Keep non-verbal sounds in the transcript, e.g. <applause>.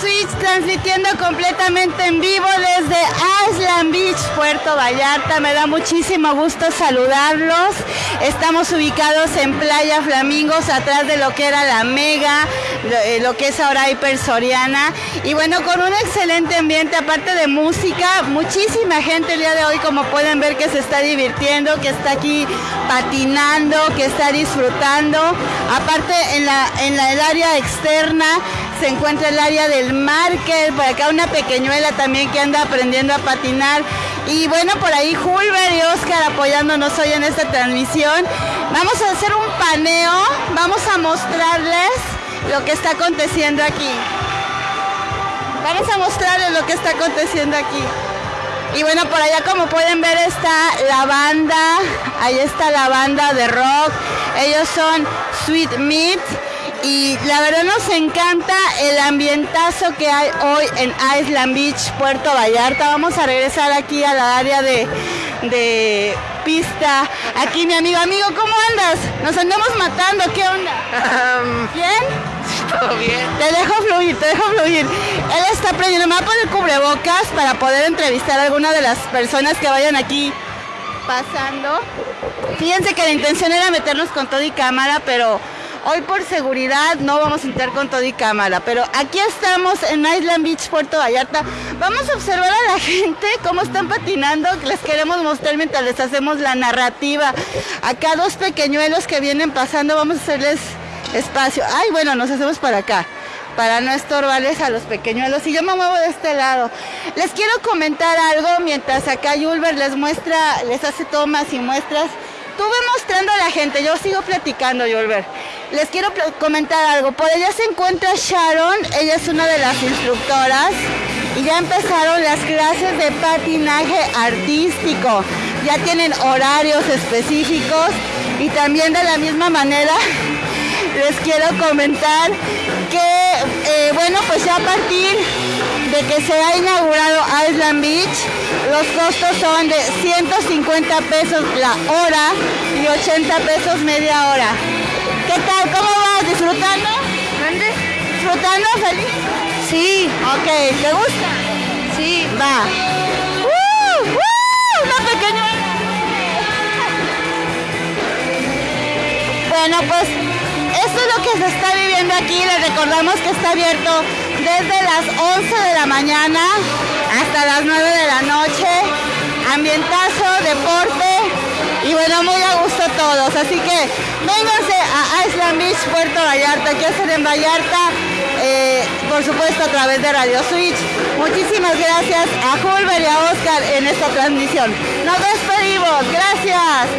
Switch transmitiendo completamente en vivo desde Island Beach, Puerto Vallarta. Me da muchísimo gusto saludarlos. Estamos ubicados en Playa Flamingos, atrás de lo que era la Mega, eh, lo que es ahora Hiper Soriana. Y bueno, con un excelente ambiente, aparte de música, muchísima gente el día de hoy, como pueden ver, que se está divirtiendo, que está aquí patinando, que está disfrutando. Aparte, en, la, en la, el área externa se encuentra el área del market, por acá una pequeñuela también que anda aprendiendo a patinar. Y bueno, por ahí Julber y Oscar apoyándonos hoy en esta transmisión. Vamos a hacer un paneo, vamos a mostrarles lo que está aconteciendo aquí. Vamos a mostrarles lo que está aconteciendo aquí. Y bueno, por allá como pueden ver está la banda, ahí está la banda de rock. Ellos son Sweet Meat y la verdad nos encanta el ambientazo que hay hoy en Island Beach, Puerto Vallarta. Vamos a regresar aquí a la área de, de pista. Aquí mi amigo, amigo, ¿cómo andas? Nos andamos matando, ¿qué onda? ¿Bien? Todo bien. Te dejo fluir, te dejo fluir. Él está aprendiendo, me va a poner cubrebocas para poder entrevistar a alguna de las personas que vayan aquí pasando. Fíjense que la intención era meternos con todo y cámara, pero Hoy por seguridad no vamos a entrar con todo y cámara, pero aquí estamos en Island Beach, Puerto Vallarta. Vamos a observar a la <laughs> gente cómo están patinando. Les queremos mostrar mientras les hacemos la narrativa. Acá dos pequeñuelos que vienen pasando, vamos a hacerles espacio. Ay, bueno, nos hacemos para acá para no estorbarles a los pequeñuelos. Y yo me muevo de este lado. Les quiero comentar algo mientras acá Yulber les muestra, les hace tomas y muestras. Tú mostrando a la gente, yo sigo platicando, Yulber les quiero comentar algo. Por allá se encuentra Sharon, ella es una de las instructoras y ya empezaron las clases de patinaje artístico. Ya tienen horarios específicos y también de la misma manera <laughs> les quiero comentar que, eh, bueno, pues ya a partir de que se ha inaugurado Island Beach, los costos son de 150 pesos la hora y 80 pesos media hora. ¿Qué tal? ¿Disfrutando? ¿Feliz? Sí. Ok, ¿te gusta? Sí. Va. ¡Uh! ¡Uh! Una pequeña... Bueno, pues esto es lo que se está viviendo aquí. Les recordamos que está abierto desde las 11 de la mañana hasta las 9 de la noche. Ambientazo, deporte y bueno, muy a gusto todos. Así que vénganse a Island Beach, Puerto Vallarta, que hacen en Vallarta, eh, por supuesto a través de Radio Switch. Muchísimas gracias a Julber y a Oscar en esta transmisión. Nos despedimos, gracias.